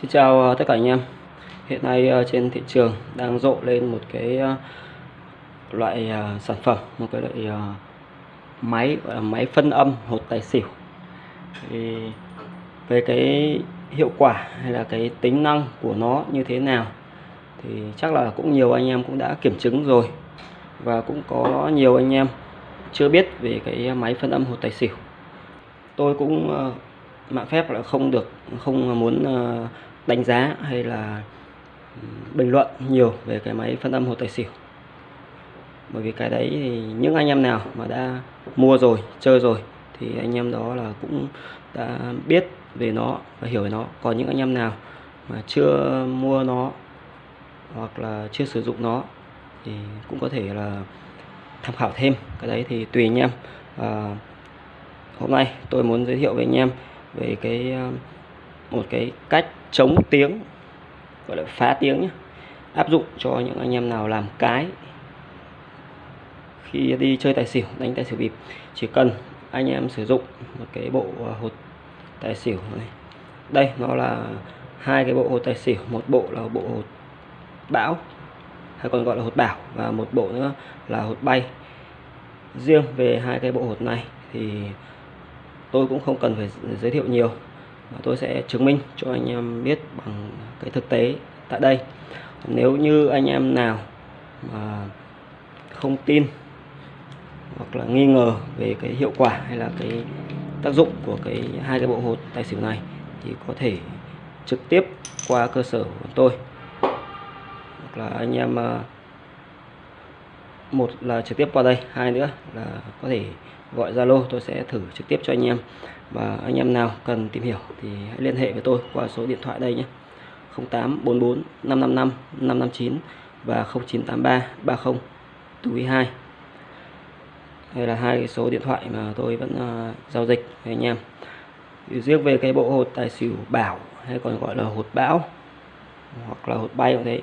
Xin chào ờ, tất cả anh em. Hiện nay ờ, trên thị trường đang rộ lên một cái ờ, loại sản phẩm, một cái loại máy gọi là máy phân âm hột tài xỉu. Thì về cái hiệu quả hay là cái tính năng của nó như thế nào thì chắc là cũng nhiều anh em cũng đã kiểm chứng rồi và cũng có nhiều anh em chưa biết về cái máy phân âm hột tài xỉu. Tôi cũng mạng phép là không được không muốn đánh giá hay là ừ, bình luận nhiều về cái máy phân âm hồ tài xỉu. Bởi vì cái đấy thì những anh em nào mà đã mua rồi chơi rồi thì anh em đó là cũng đã biết về nó và hiểu về nó. Còn những anh em nào mà chưa mua nó hoặc là chưa sử dụng nó thì cũng có thể là tham khảo thêm. Cái đấy thì tùy anh em. À, hôm nay tôi muốn giới thiệu với anh em về cái à, một cái cách chống tiếng, gọi là phá tiếng nhé áp dụng cho những anh em nào làm cái khi đi chơi tài xỉu, đánh tài xỉu bịp. Chỉ cần anh em sử dụng một cái bộ à, hột tài xỉu này. Đây, nó là hai cái bộ hột tài xỉu, một bộ là bộ hột bão, hay còn gọi là hột bảo, và một bộ nữa là hột bay. Riêng về hai cái bộ hột này thì tôi cũng không cần phải giới thiệu nhiều tôi sẽ chứng minh cho anh em biết bằng cái thực tế tại đây. Nếu như anh em nào mà không tin hoặc là nghi ngờ về cái hiệu quả hay là cái tác dụng của cái hai cái bộ hột tài xỉu này, thì có thể trực tiếp qua cơ sở của tôi. Hoặc là anh em à, một là trực tiếp qua đây hai nữa là có thể gọi Zalo tôi sẽ thử trực tiếp cho anh em. Và anh em nào cần tìm hiểu thì hãy liên hệ với tôi qua số điện thoại đây nhé. 0844 555 559 và 0983 30 2 đây là hai cái số điện thoại mà tôi vẫn uh, giao dịch với anh em. Riêng về cái bộ hột tài xỉu bảo hay còn gọi là hột bão hoặc là hột bay cũng thế.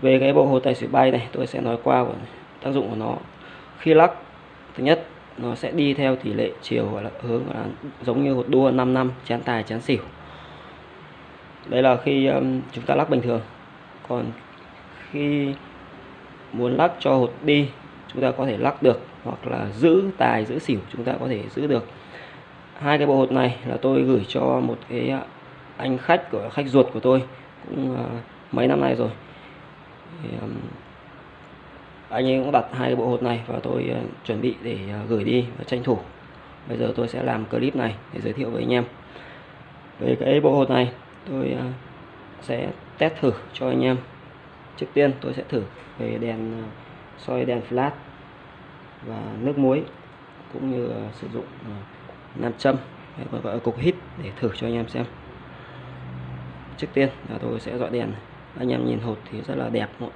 Về cái bộ hột tài xỉu bay này tôi sẽ nói qua tác dụng của nó. Khi lắc thứ nhất nó sẽ đi theo tỷ lệ chiều gọi là hướng là giống như hột đua 5 năm chén tài chén xỉu. Đây là khi um, chúng ta lắc bình thường. Còn khi muốn lắc cho hột đi chúng ta có thể lắc được hoặc là giữ tài giữ xỉu chúng ta có thể giữ được. Hai cái bộ hột này là tôi gửi cho một cái à, anh khách của khách ruột của tôi cũng uh, mấy năm nay rồi. Thì, um, anh ấy cũng đặt hai bộ hột này và tôi ờ, chuẩn bị để ờ, gửi đi và tranh thủ. Bây giờ tôi sẽ làm clip này để giới thiệu với anh em. Về cái bộ hột này, tôi ờ, sẽ test thử cho anh em. Trước tiên tôi sẽ thử về đèn soi đèn flash và nước muối cũng như sử dụng nam châm, hay còn gọi là cục hít để thử cho anh em xem. Trước tiên là tôi sẽ dọi đèn anh em nhìn hột thì rất là đẹp đúng?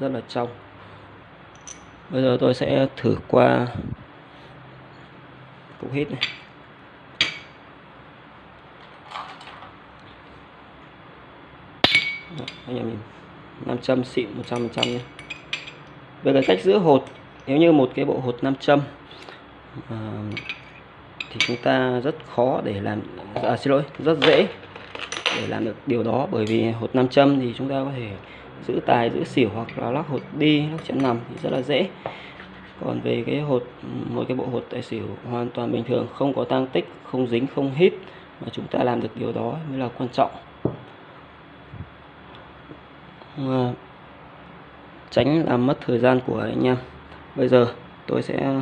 Rất là trong. Bây giờ tôi sẽ thử qua cục hít này. Đó, anh em nhìn nam châm xịn 100% nhé. Về cái cách giữ hột nếu như một cái bộ hột nam châm à, thì chúng ta rất khó để làm à, xin lỗi rất dễ để làm được điều đó bởi vì hột nam châm thì chúng ta có thể giữ tài, giữ xỉu hoặc là lắc hột đi, lắc chẵn nằm thì rất là dễ. Còn về cái hột một cái bộ hột tài xỉu hoàn toàn bình thường, không có tăng tích, không dính, không hít mà chúng ta làm được điều đó mới là quan trọng. Mà tránh làm mất thời gian của anh em. Bây giờ tôi sẽ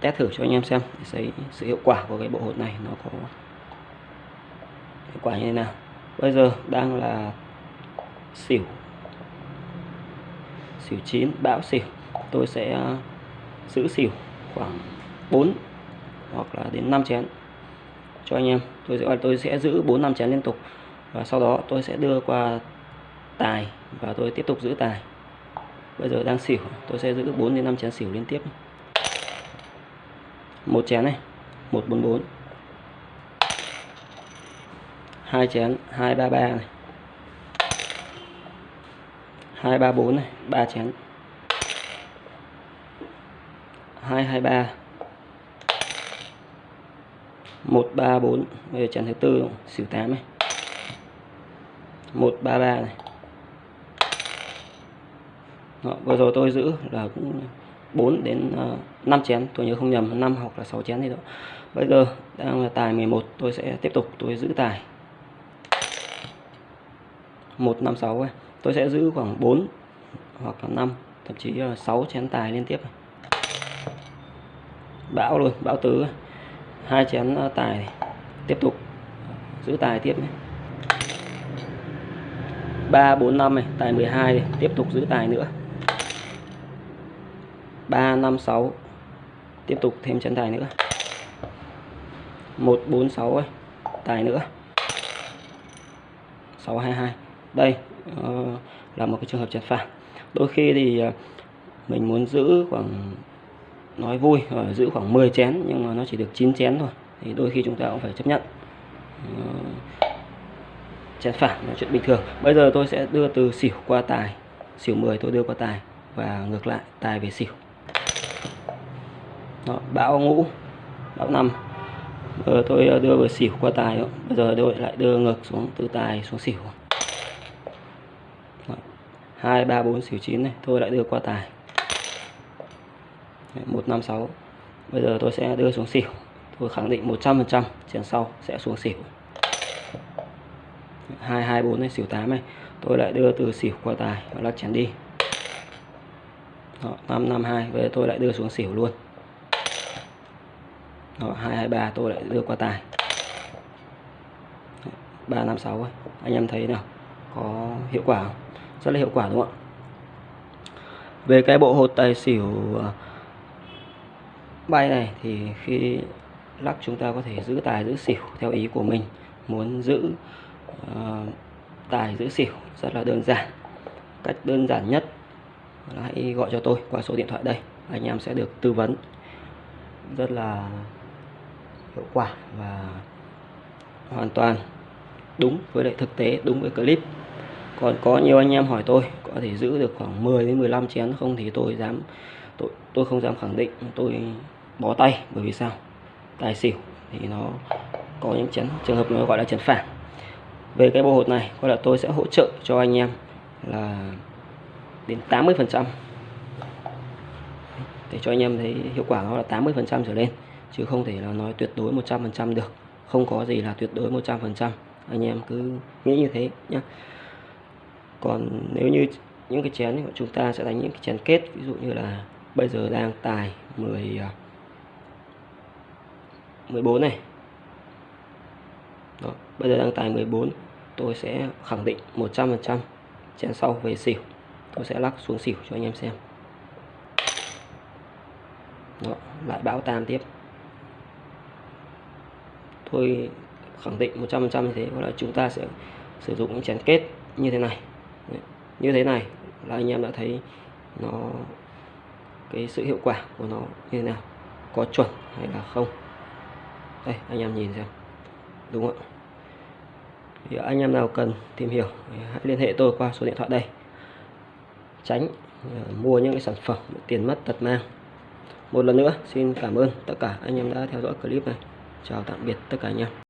test thử cho anh em xem để thấy sự hiệu quả của cái bộ hột này nó có hiệu quả như thế nào. Bây giờ đang là xỉu. Xỉu 9 bão xỉu. Tôi sẽ à, giữ xỉu khoảng 4 hoặc là đến 5 chén. Cho anh em, tôi sẽ tôi sẽ giữ 4 5 chén liên tục. Và sau đó tôi sẽ đưa qua tài và tôi tiếp tục giữ tài. Bây giờ đang xỉu, tôi sẽ giữ 4 đến 5 chén xỉu liên tiếp. Một chén này 144 hai chén 233 này. 234 này 3 chén. 223 134 bây giờ chén thứ tư xỉu 8 này. 133 này. Đó, vừa rồi tôi giữ là cũng 4 đến ờ, uh, 5 chén tôi nhớ không nhầm 5 hoặc là 6 chén gì đó. Bây giờ đang là tài 11 tôi sẽ tiếp tục tôi giữ tài. 156 ấy tôi sẽ giữ khoảng 4 hoặc là 5 thậm chí là 6 chén tài liên tiếp bão luôn bão tứ hai chén ờ, tài này. tiếp tục giữ tài tiếp này. 3 4 5 này, tài 12 này, tiếp tục giữ tài nữa. 3 5 6 tiếp tục thêm chân tài nữa. 1 4 6 ấy, tài nữa. 6 2 2. Đây uh, là một cái trường hợp chặt phản. Đôi khi thì uh, mình muốn giữ khoảng nói vui uh, giữ khoảng 10 chén nhưng mà nó chỉ được 9 chén thôi thì đôi khi chúng ta cũng phải chấp nhận. Uh, chén phản là chuyện bình thường. Bây giờ tôi sẽ đưa từ xỉu qua tài xỉu 10 tôi đưa qua tài và ngược lại tài về xỉu. Đó, bão ngũ bão năm. Giờ tôi đưa vừa xỉu qua tài bây giờ tôi lại đưa ngược xuống từ tài xuống xỉu hai ba bốn xỉu chín này. Tôi lại đưa qua tài. Một năm sáu. Bây giờ tôi sẽ đưa xuống xỉu. Tôi khẳng định 100% chén sau sẽ xuống xỉu. 224 này xỉu 8 này. Tôi lại đưa từ xỉu qua tài và lắc chén đi. Đó, 552 về tôi lại đưa xuống xỉu luôn. Đó, 223 tôi lại đưa qua tài. 356 ấy. anh em thấy nào? Có hiệu quả không? Rất là hiệu quả đúng không ạ? Về cái bộ hột tài xỉu ờ, bay này thì khi lắc chúng ta có thể giữ tài giữ xỉu theo ý của mình. Muốn giữ uh, tài giữ xỉu rất là đơn giản. Cách đơn giản nhất là hãy gọi cho tôi qua số điện thoại đây anh em sẽ được tư vấn rất là hiệu quả và hoàn toàn đúng với lại thực tế đúng với clip còn có nhiều anh em hỏi tôi, có thể giữ được khoảng 10 đến 15 chén, không thì tôi dám, tôi tôi không dám khẳng định, tôi bó tay, bởi vì sao? Tài xỉu thì nó có những chén, trường hợp nó gọi là chén phản. Về cái bộ hột này, có là tôi sẽ hỗ trợ cho anh em là đến 80 phần trăm. Để cho anh em thấy hiệu quả nó là 80 phần trăm trở lên, chứ không thể là nói tuyệt đối 100 phần trăm được. Không có gì là tuyệt đối 100 phần trăm. Anh em cứ nghĩ như thế nhé còn nếu như những cái chén thì chúng ta sẽ đánh những cái chén kết ví dụ như là bây giờ đang tài 10 14 à, này. Đó, bây giờ đang tài 14 tôi sẽ khẳng định 100% chén sau về xỉu. Tôi sẽ lắc xuống xỉu cho anh em xem. Đó, lại bão tam tiếp. Tôi khẳng định 100% như thế là chúng ta sẽ sử dụng những chén kết như thế này như thế này, là anh em đã thấy nó, cái sự hiệu quả của nó như thế nào, có chuẩn hay là không. Đây, anh em nhìn xem, đúng không ạ? Thì anh em nào cần tìm hiểu hãy liên hệ tôi qua số điện thoại đây. Tránh ờ, mua những cái sản phẩm tiền mất tật mang. Một lần nữa, xin cảm ơn tất cả anh em đã theo dõi clip này. Chào tạm biệt tất cả anh em.